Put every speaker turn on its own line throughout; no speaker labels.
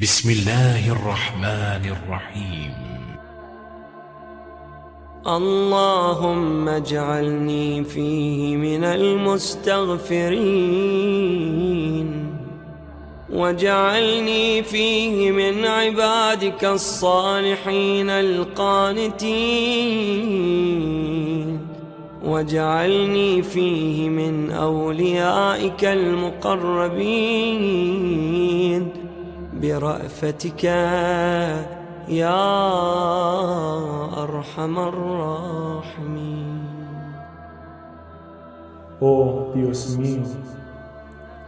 بسم الله الرحمن الرحيم.
اللهم اجعلني فيه من المستغفرين. واجعلني فيه من عبادك الصالحين القانتين. واجعلني فيه من أوليائك المقربين. برأفتك يا أرحم الراحمين
Oh Dios mío,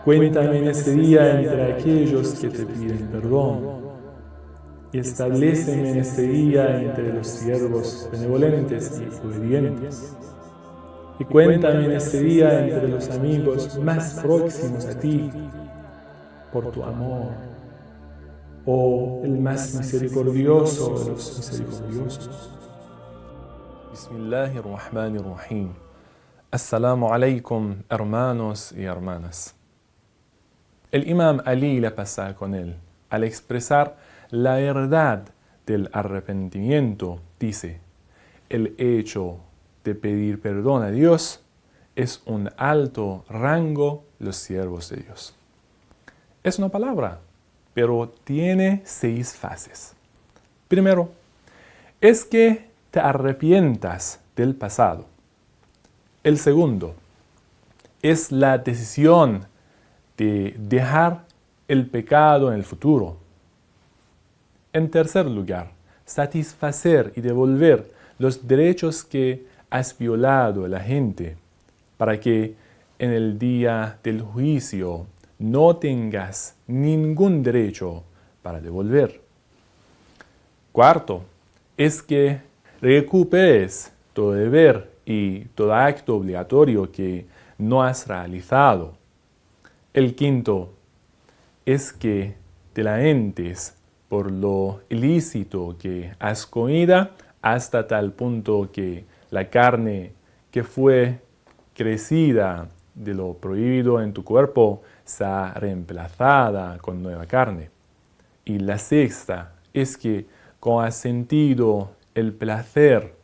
cuéntame en este día entre aquellos que te piden perdón y estableceme en este día entre los siervos benevolentes y obedientes. Y cuéntame en este día entre los amigos más próximos a ti, por tu amor, oh el más misericordioso de los misericordiosos.
Bismillahirrahmanirrahim. Assalamu alaikum, hermanos y hermanas. El imam Ali la pasa con él. Al expresar la verdad del arrepentimiento, dice, el hecho de pedir perdón a Dios es un alto rango los siervos de Dios. Es una palabra, pero tiene seis fases. Primero, es que te arrepientas del pasado. El segundo, es la decisión de dejar el pecado en el futuro. En tercer lugar, satisfacer y devolver los derechos que has violado a la gente para que en el día del juicio no tengas ningún derecho para devolver. Cuarto, es que recuperes todo deber y todo acto obligatorio que no has realizado. El quinto es que te lamentes por lo ilícito que has comido hasta tal punto que la carne que fue crecida de lo prohibido en tu cuerpo sea reemplazada con nueva carne. Y la sexta es que con has sentido el placer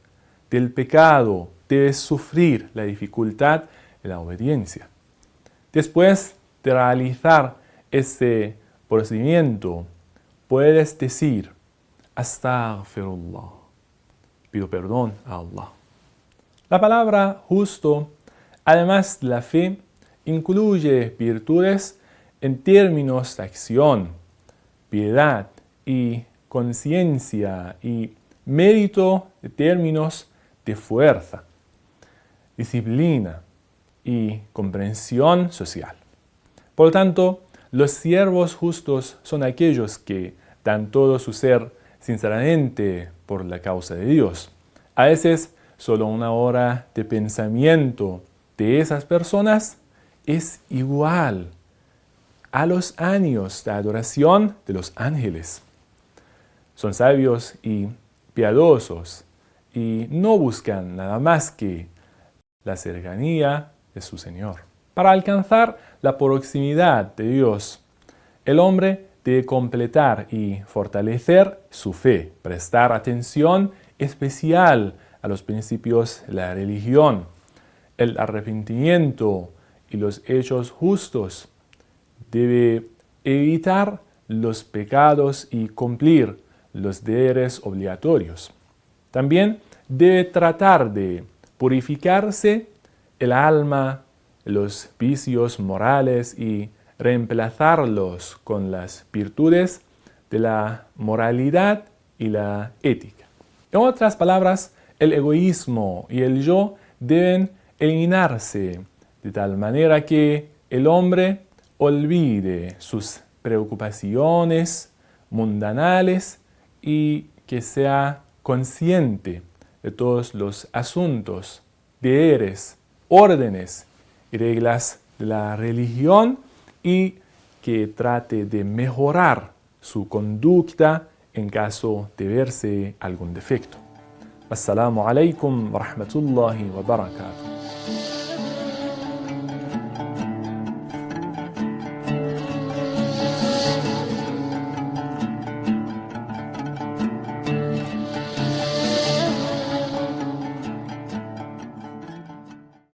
del pecado, debes sufrir la dificultad de la obediencia. Después de realizar ese procedimiento, puedes decir, Astaghfirullah, pido perdón a Allah. La palabra justo, además de la fe, incluye virtudes en términos de acción, piedad y conciencia y mérito de términos de fuerza, disciplina y comprensión social. Por lo tanto, los siervos justos son aquellos que dan todo su ser sinceramente por la causa de Dios. A veces, solo una hora de pensamiento de esas personas es igual a los años de adoración de los ángeles. Son sabios y piadosos y no buscan nada más que la cercanía de su Señor. Para alcanzar la proximidad de Dios, el hombre debe completar y fortalecer su fe, prestar atención especial a los principios de la religión, el arrepentimiento y los hechos justos. Debe evitar los pecados y cumplir los deberes obligatorios. También debe tratar de purificarse el alma, los vicios morales y reemplazarlos con las virtudes de la moralidad y la ética. En otras palabras, el egoísmo y el yo deben eliminarse de tal manera que el hombre olvide sus preocupaciones mundanales y que sea consciente de todos los asuntos, deberes, órdenes y reglas de la religión y que trate de mejorar su conducta en caso de verse algún defecto. Assalamu alaikum wa rahmatullahi wa barakatuh.